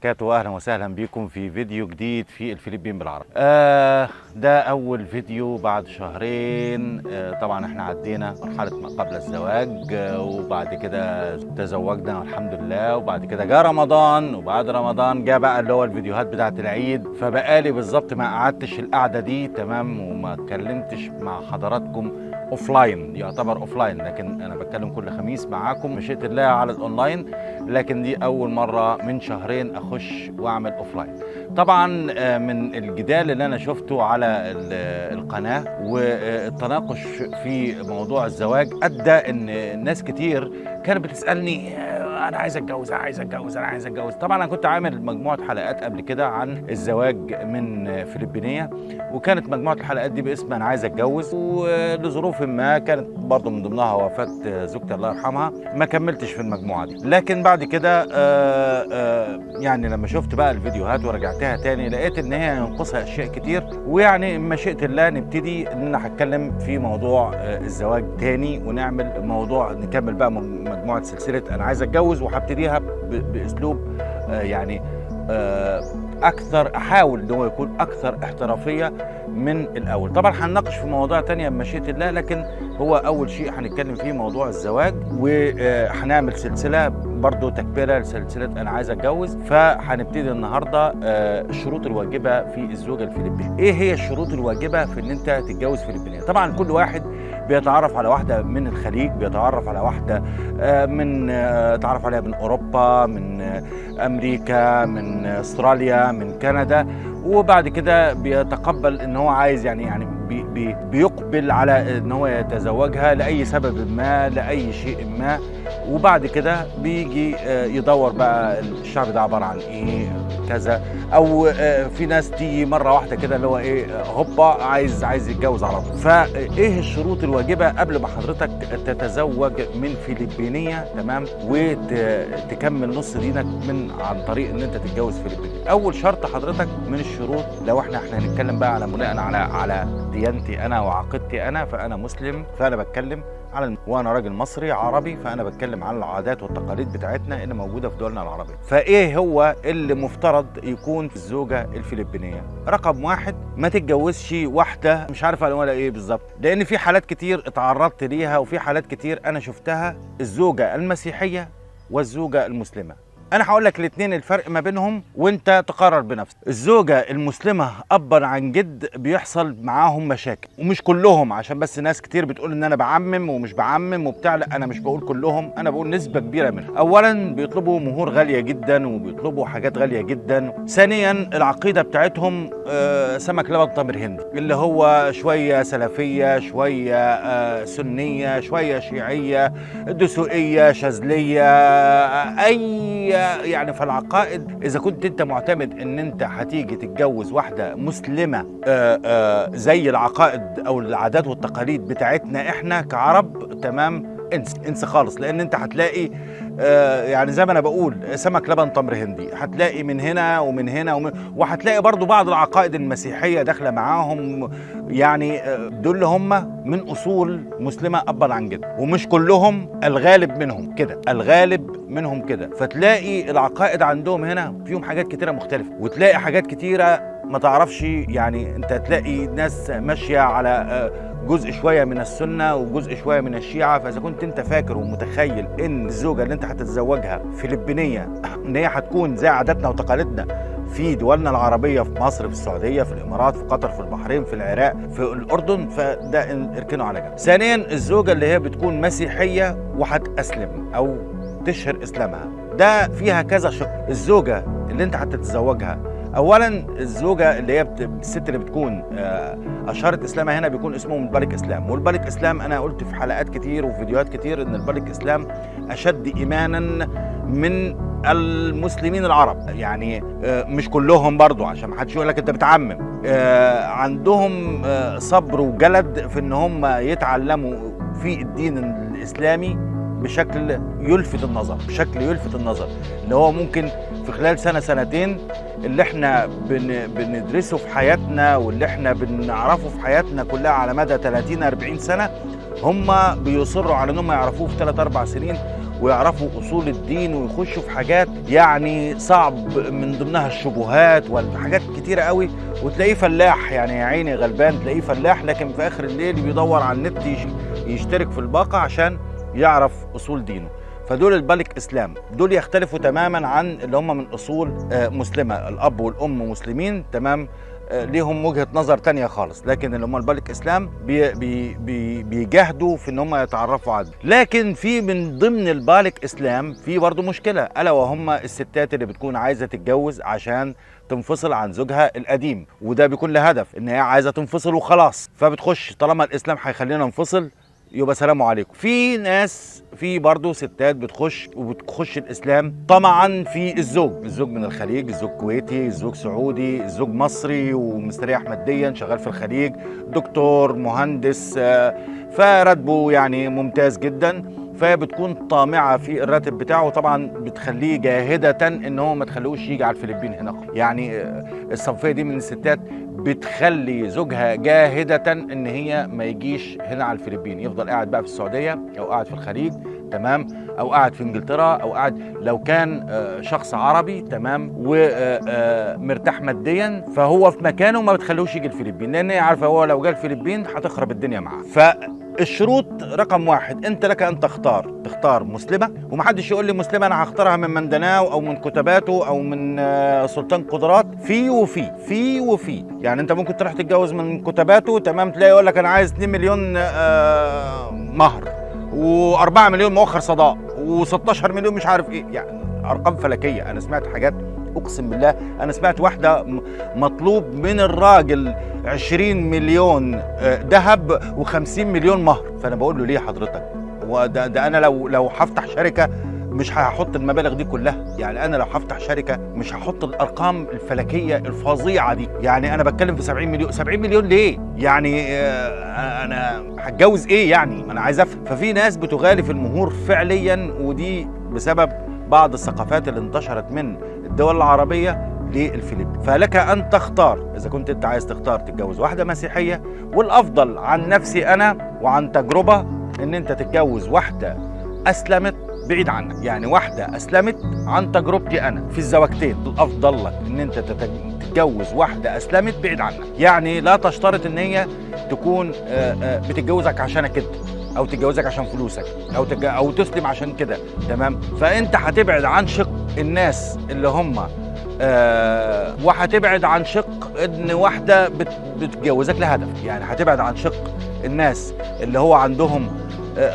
وبركاته. أهلا وسهلا بكم في فيديو جديد في الفلبين بالعربي. آه ده أول فيديو بعد شهرين. آه طبعا إحنا عدينا مرحلة ما قبل الزواج آه وبعد كده تزوجنا والحمد لله. وبعد كده جاء رمضان وبعد رمضان جاء بقى اللي هو الفيديوهات بتاعة العيد. فبقالي بالظبط ما قعدتش القعدة دي تمام وما اتكلمتش مع حضراتكم offline يعتبر offline لكن أنا بتكلم كل خميس معاكم بمشيئة الله على الأونلاين لكن دي أول مرة من شهرين أخش وأعمل offline طبعا آه، من الجدال اللي أنا شفته على ال- القناة والتناقش في موضوع الزواج أدى إن ناس كتير كانت بتسألني آه، أنا عايز أتجوز أنا عايز أتجوز أنا عايز أتجوز. طبعا أنا كنت عامل مجموعة حلقات قبل كده عن الزواج من فلبينية وكانت مجموعة الحلقات دي باسم أنا عايز أتجوز ولظروف ما كانت برضه من ضمنها وفاة زوجتي الله يرحمها ما كملتش في المجموعة دي. لكن بعد كده آه، آه، يعني لما شفت بقى الفيديوهات ورجعتها تاني لقيت إن هي ينقصها أشياء كتير ويعني بمشيئة الله نبتدي إن أنا هتكلم في موضوع آه، الزواج تاني ونعمل موضوع نكمل بقى مجموعة سلسلة أنا عايز أتجوز. وهبتديها ب- بأسلوب آه، يعني آه، أكثر أحاول إن هو يكون أكثر احترافية من الأول. طبعا هنناقش في مواضيع تانية بمشيئه الله لكن هو أول شيء هنتكلم فيه موضوع الزواج وهنعمل سلسلة برضو تكمله لسلسلة أنا عايز أتجوز. فهنبتدي النهارده آه، الشروط الواجبة في الزوجة الفلبينية. إيه هي الشروط الواجبة في إن أنت تتجوز فلبينية؟ طبعا كل واحد بيتعرف على واحدة من الخليج بيتعرف على واحدة آه، من آه، تعرف عليها من أوروبا من آه، أمريكا من أستراليا من كندا وبعد كده بيتقبل إن هو عايز يعني يعني بي بي بيقبل على إن هو يتزوجها لأي سبب ما لأي شيء ما. وبعد كده بيجي آه، يدور بقى الشعب ده عبارة عن إيه كذا. أو آه، في ناس تيجي مرة واحدة كده اللي هو إيه هوبا عايز عايز يتجوز على طول. فإيه الشروط الواجبة قبل ما حضرتك تتزوج من فلبينية تمام؟ وتكمل نص دينك من عن طريق إن أنت تتجوز فلبيني أول شرط حضرتك من الشروط لو إحنا إحنا هنتكلم بقى على بناء على على ديانتي أنا وعقيدتي أنا فأنا مسلم فأنا بتكلم على الم... وأنا راجل مصري عربي فأنا بتكلم على العادات والتقاليد بتاعتنا اللي موجودة في دولنا العربيه فإيه هو اللي مفترض يكون في الزوجة الفلبينية؟ رقم واحد ما تتجوزش واحدة مش عارف أنا ولا إيه بالظبط. لأن في حالات كتير اتعرضت ليها وفي حالات كتير أنا شفتها الزوجة المسيحية والزوجة المسلمة. أنا هقول لك الاثنين الفرق ما بينهم وأنت تقرر بنفسك. الزوجة المسلمة ابا عن جد بيحصل معاهم مشاكل ومش كلهم عشان بس ناس كتير بتقول إن أنا بعمم ومش بعمم وبتاع لأ أنا مش بقول كلهم أنا بقول نسبة كبيرة منهم. اولا بيطلبوا مهور غالية جدا وبيطلبوا حاجات غالية جدا. ثانيا العقيدة بتاعتهم آه، سمك لبن تمر هندي اللي هو شوية سلفية شوية آه، سنية شوية شيعية دسوقية شاذلية آه، أي يعني في العقائد إذا كنت أنت معتمد إن أنت هتيجي تتجوز واحدة مسلمة آه، آه، زي العقائد أو العادات والتقاليد بتاعتنا إحنا كعرب تمام انسى انسى خالص. لأن أنت هتلاقي يعني زي ما أنا بقول سمك لبن تمر هندي. هتلاقي من هنا ومن هنا ومن وهتلاقي برضو بعض العقائد المسيحية داخلة معاهم. يعني آه، دول هم من أصول مسلمة أبا عن جد ومش كلهم الغالب منهم كده الغالب منهم كده. فتلاقي العقائد عندهم هنا فيهم حاجات كتيرة مختلفة. وتلاقي حاجات كتيرة ما تعرفش يعني انت تلاقي ناس ماشية على آه، جزء شوية من السنة وجزء شوية من الشيعة فإذا كنت انت فاكر ومتخيل إن الزوجة اللي انت هتتزوجها فلبينية إن هي هتكون زي عاداتنا وتقاليدنا في دولنا العربية في مصر في السعودية في الإمارات في قطر في البحرين في العراق في الأردن فده اركنه على جنب. ثانيا الزوجة اللي هي بتكون مسيحية وهتأسلم أو تشهر إسلامها ده فيها كذا شق الزوجة اللي انت هتتزوجها اولا الزوجة اللي هي بت... الست اللي بتكون آه، أشهرت إسلامها هنا بيكون اسمه البلك إسلام. والبلك إسلام أنا قلت في حلقات كتير وفيديوهات كتير إن البلك إسلام أشد ايمانا من المسلمين العرب. يعني آه، مش كلهم برضو عشان ما حدش يقول لك أنت بتعمم. آه، عندهم صبر وجلد في إن هم يتعلموا في الدين الإسلامي بشكل يلفت النظر بشكل يلفت النظر. اللي هو ممكن في خلال سنة سنتين اللي إحنا بن بندرسه في حياتنا واللي إحنا بنعرفه في حياتنا كلها على مدى 30 40 سنة هم بيصروا على إنهم يعرفوه في 3 4 سنين ويعرفوا أصول الدين ويخشوا في حاجات يعني صعب من ضمنها الشبهات والحاجات كتيرة قوي وتلاقيه فلاح يعني يا عيني غلبان تلاقيه فلاح لكن في آخر الليل بيدور على النت يش- يشترك في الباقة عشان يعرف أصول دينه. فدول البالك إسلام. دول يختلفوا تماما عن اللي هم من أصول آه، مسلمة. الأب والأم مسلمين تمام؟ آه، ليهم وجهة نظر تانية خالص. لكن اللي هم ال Balik Islam بي بي بي بيجاهدوا في إن هم يتعرفوا على لكن في من ضمن ال Balik Islam في برضه مشكلة. ألا وهم الستات اللي بتكون عايزة تتجوز عشان تنفصل عن زوجها القديم. وده بيكون له هدف إن هي عايزة تنفصل وخلاص. فبتخش طالما الإسلام هيخلينا ننفصل يبقى سلام عليكم. في ناس في برضه ستات بتخش وبتخش الإسلام طمعا في الزوج. الزوج من الخليج الزوج كويتي الزوج سعودي الزوج مصري ومستريح ماديا شغال في الخليج دكتور مهندس آه، فراتبه يعني ممتاز جدا. فبتكون طامعة في الراتب بتاعه. طبعا بتخليه جاهدة إن هو ما تخليهوش يجي على الفلبين هنا يعني الصنفية دي من الستات بتخلي زوجها جاهدة إن هي ما يجيش هنا على الفلبين. يفضل قاعد بقى في السعودية أو قاعد في الخليج تمام؟ أو قاعد في إنجلترا أو قاعد لو كان آه، شخص عربي تمام؟ ومرتاح ماديا فهو في مكانه ما بتخلوش يجي الفلبين. لأن هي عارفة هو لو جه الفلبين هتخرب الدنيا معاه. فالشروط رقم واحد أنت لك أن تختار. تختار مسلمة ومحدش يقول لي مسلمة أنا هختارها من مندناو أو من كتباته أو من آه، سلطان قدرات. في وفي في وفي. يعني أنت ممكن تروح تتجوز من كتباته تمام؟ تلاقي يقول لك أنا عايز 2 مليون آه، مهر. و4 مليون مؤخر صداق و16 مليون مش عارف إيه. يعني أرقام فلكية. أنا سمعت حاجات أقسم بالله أنا سمعت واحدة مطلوب من الراجل 20 مليون آه، ذهب و50 مليون مهر. فأنا بقول له ليه حضرتك؟ وده ده أنا لو لو هفتح شركة مش هحط المبالغ دي كلها. يعني أنا لو هفتح شركة مش هحط الأرقام الفلكية الفظيعة دي. يعني أنا بتكلم في 70 مليون. 70 مليون ليه؟ يعني آه، أنا هتجوز إيه يعني؟ أنا عايز أفهم. ففي ناس بتغالي في المهور فعليا ودي بسبب بعض الثقافات اللي انتشرت من الدول العربية للفلبين. فلك أن تختار. إذا كنت أنت عايز تختار تتجوز واحدة مسيحية والأفضل عن نفسي أنا وعن تجربة إن أنت تتجوز واحدة أسلمت بعيد عنك. يعني واحدة أسلمت عن تجربتي أنا في الزواجتين. الأفضل لك أنت تتج- تتجوز واحدة أسلمت بعيد عنك. يعني لا تشترط إن هي تكون آه، آه، بتتجوزك عشانك انت أو تتجوزك عشان فلوسك أو تج... أو تسلم عشان كده. تمام؟ فأنت هتبعد عن شق الناس اللي هم آه وهتبعد عن شق إن واحدة بت... بتتجوزك لهدف. يعني هتبعد عن شق الناس اللي هو عندهم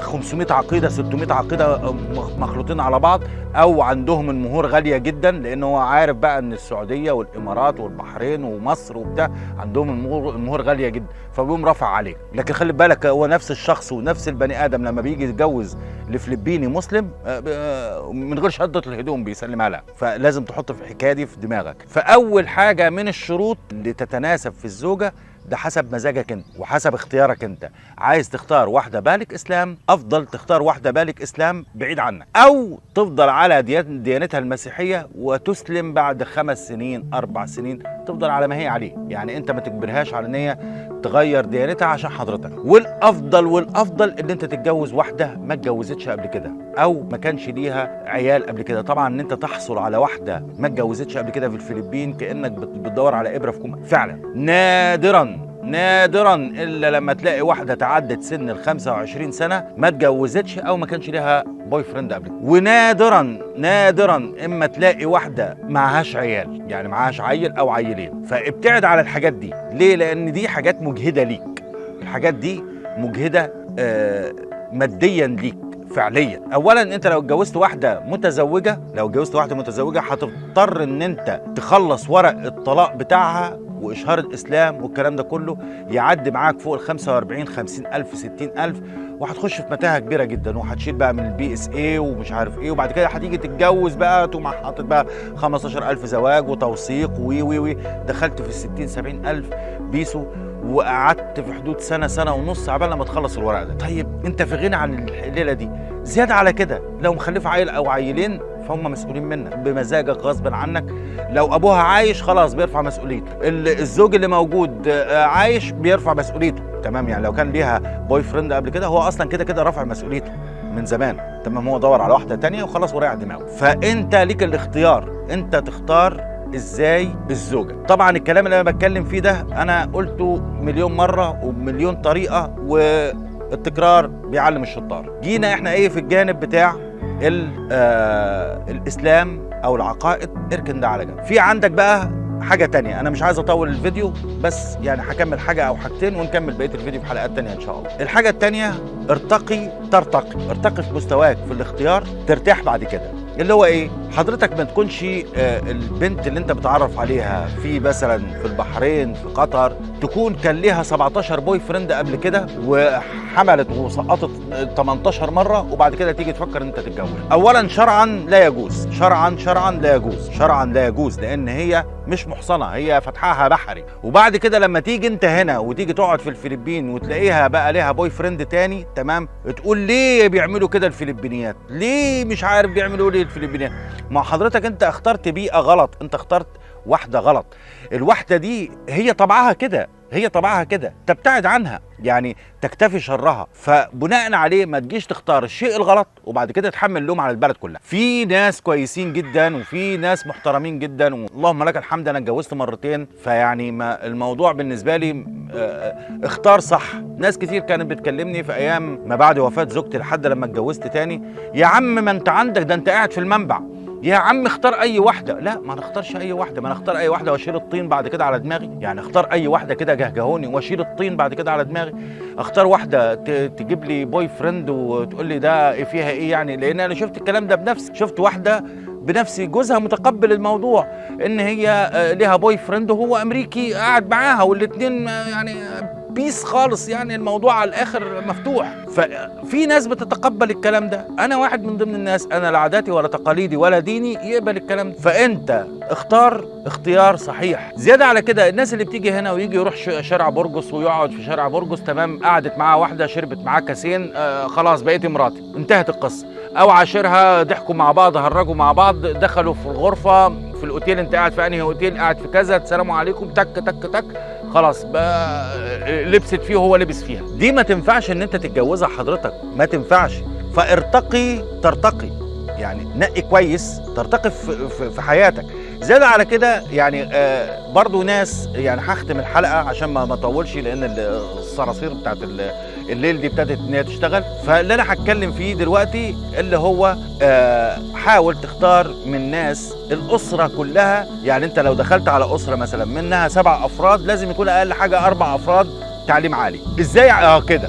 500 عقيدة 600 عقيدة آه، مخ- مخلوطين على بعض أو عندهم المهور غالية جدا لأن هو عارف بقى إن السعودية والإمارات والبحرين ومصر وبتاع عندهم المهور المهور غالية جدا فبيقوم رافع عليه. لكن خلي بالك هو نفس الشخص ونفس البني آدم لما بيجي يتجوز لفلبيني مسلم آه، آه، من غير شهادة الهدوم بيسلمها لها فلازم تحط في الحكاية دي في دماغك. فأول حاجة من الشروط اللي تتناسب في الزوجة ده حسب مزاجك انت وحسب اختيارك انت. عايز تختار واحدة Balik Islam أفضل تختار واحدة Balik Islam بعيد عنك. أو تفضل على ديان- ديانتها المسيحية وتسلم بعد خمس سنين أربع سنين تفضل على ما هي عليه. يعني انت ما تجبرهاش على ان هي تغير ديانتها عشان حضرتك. والأفضل والأفضل إن أنت تتجوز واحدة ما اتجوزتش قبل كده أو ما كانش ليها عيال قبل كده. طبعا إن أنت تحصل على واحدة ما اتجوزتش قبل كده في الفلبين كأنك بت- بتدور على إبرة في كوم فعلا. نادرا. نادرا إلا لما تلاقي واحدة تعدت سن ال 25 سنة ما اتجوزتش أو ما كانش ليها boyfriend قبل. ونادرا نادرا إما تلاقي واحدة معهاش عيال يعني معهاش عيل أو عيلين. فابتعد على الحاجات دي. ليه؟ لأن دي حاجات مجهدة ليك. الحاجات دي مجهدة آه ماديا ليك فعليا. اولا أنت لو اتجوزت واحدة متزوجة لو اتجوزت واحدة متزوجة هتضطر إن أنت تخلص ورق الطلاق بتاعها وإشهار الإسلام والكلام ده كله يعدي معاك فوق ال 45 50 ألف 60 ألف وهتخش في متاهة كبيرة جدا وهتشيل بقى من ال PSA ومش عارف إيه وبعد كده هتيجي تتجوز بقى تقوم حاطط بقى 15000 زواج وتوثيق وي وي وي. دخلت في ال 60 70 ألف بيسو وقعدت في حدود سنة سنة ونص عبال لما تخلص الورق ده. طيب أنت في غنى عن الليلة دي. زيادة على كده لو مخلفة عيل أو عيلين فهم مسؤولين منك. بمزاجك غصبا عنك. لو أبوها عايش خلاص بيرفع مسؤوليته. ال- الزوج اللي موجود آه، عايش بيرفع مسؤوليته. تمام يعني لو كان ليها boyfriend قبل كده هو أصلا كده كده رافع مسؤوليته من زمان. تمام هو دور على واحدة تانية وخلاص وريح دماغه. فأنت ليك الاختيار. أنت تختار إزاي الزوجه طبعا الكلام اللي أنا بتكلم فيه ده أنا قلته مليون مرة وبمليون طريقة والتكرار بيعلم الشطار. جينا إحنا إيه في الجانب بتاع الإسلام أو العقائد. اركن ده على جنب. في عندك بقى حاجة تانية. أنا مش عايز أطول الفيديو بس يعني هكمل حاجة أو حاجتين ونكمل بقية الفيديو في حلقات تانية إن شاء الله. الحاجة التانية ارتقي ترتقي. ارتقي في مستواك في الاختيار ترتاح بعد كده. اللي هو إيه؟ حضرتك ما تكونش آه، البنت اللي أنت بتعرف عليها في مثلا في البحرين في قطر تكون كان ليها 17 boyfriend قبل كده وحملت وسقطت 18 مرة وبعد كده تيجي تفكر إن أنت تتجوز. اولا شرعا لا يجوز شرعا شرعا لا يجوز شرعا لا يجوز لأن هي مش محصنة هي فتحها بحري. وبعد كده لما تيجي انت هنا وتيجي تقعد في الفلبين وتلاقيها بقى ليها boyfriend تاني تمام؟ تقول ليه بيعملوا كده الفلبينيات؟ ليه مش عارف بيعملوا ليه الفلبينيات؟ ما حضرتك انت اخترت بيئة غلط انت اخترت واحدة غلط. الواحدة دي هي طبعها كده. هي طبعها كده تبتعد عنها يعني تكتفي شرها فبناء عليه ما تجيش تختار الشيء الغلط وبعد كده تحمل اللوم على البلد كلها. في ناس كويسين جدا وفي ناس محترمين جدا اللهم لك الحمد أنا اتجوزت مرتين فيعني ما الموضوع بالنسبة لي آه، اختار صح. ناس كتير كانت بتكلمني في أيام ما بعد وفاة زوجتي لحد لما اتجوزت تاني يا عم ما انت عندك ده انت قاعد في المنبع. يا عم اختار أي واحدة. لا ما نختارش أي واحدة. ما نختار أي واحدة وأشيل الطين بعد كده على دماغي. يعني اختار أي واحدة كده جهجهوني وأشيل الطين بعد كده على دماغي. اختار واحدة تجيب لي boyfriend وتقول لي ده فيها إيه يعني. لأن أنا شفت الكلام ده بنفسي. شفت واحدة بنفسي جوزها متقبل الموضوع. إن هي آه، ليها boyfriend وهو أمريكي قاعد معاها والاثنين يعني peace خالص يعني الموضوع على الآخر مفتوح. ففي ناس بتتقبل الكلام ده. أنا واحد من ضمن الناس أنا لا عاداتي ولا تقاليدي ولا ديني يقبل الكلام ده. فأنت اختار اختيار صحيح. زيادة على كده الناس اللي بتيجي هنا ويجي يروح شارع برجس ويقعد في شارع برجس تمام قعدت معاه واحدة شربت معاه كاسين آه خلاص بقيتي مراتي انتهت القصة. أو عاشرها ضحكوا مع بعض هرجوا مع بعض دخلوا في الغرفة في الأوتيل أنت قاعد في أنهي أوتيل؟ قاعد في كذا السلام عليكم تك تك تك. خلاص بقى لبست فيه وهو لبس فيها. دي ما تنفعش إن أنت تتجوزها حضرتك. ما تنفعش. فارتقي ترتقي. يعني نقي كويس ترتقي في, حياتك. زيادة على كده يعني آه برضو ناس يعني هختم الحلقة عشان ما اطولش لأن ال- الصراصير بتاعت الليل دي ابتدت ان هي تشتغل. فاللي أنا هتكلم فيه دلوقتي اللي هو آه حاول تختار من ناس الأسرة كلها. يعني أنت لو دخلت على أسرة مثلا منها سبع أفراد لازم يكون أقل حاجة أربع أفراد تعليم عالي. إزاي؟ آه كده.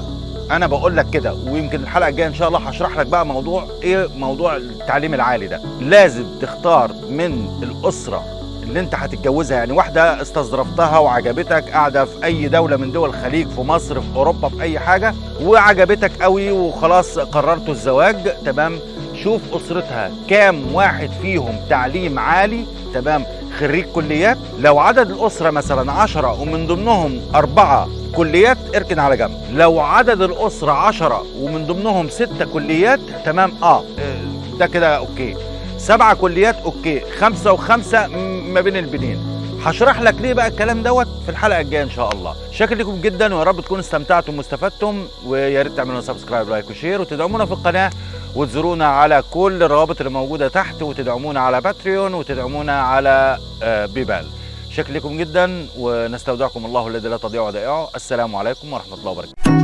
أنا بقول لك كده ويمكن الحلقة الجاية إن شاء الله هشرح لك بقى موضوع إيه موضوع التعليم العالي ده. لازم تختار من الأسرة اللي انت هتتجوزها يعني واحدة استظرفتها وعجبتك قاعدة في أي دولة من دول الخليج في مصر في أوروبا في أي حاجة وعجبتك قوي وخلاص قررتوا الزواج تمام؟ شوف أسرتها كام واحد فيهم تعليم عالي تمام؟ خريج كليات لو عدد الأسرة مثلا عشرة ومن ضمنهم أربعة كليات اركن على جنب. لو عدد الأسرة عشرة ومن ضمنهم ستة كليات تمام؟ آه، ده كده okay. سبعة كليات okay. خمسة وخمسة ما بين البنين. هشرح لك ليه بقى الكلام دوت في الحلقة الجاية إن شاء الله. شاكر لكم جدا ويا رب تكونوا استمتعتم واستفدتم. ويا ريت تعملوا subscribe like و share وتدعمونا في القناة. وتزورونا على كل الروابط اللي موجودة تحت وتدعمونا على باتريون وتدعمونا على آه، بيبال شكرا لكم جدا ونستودعكم الله الذي لا تضيع ودائعه السلام عليكم ورحمة الله وبركاته.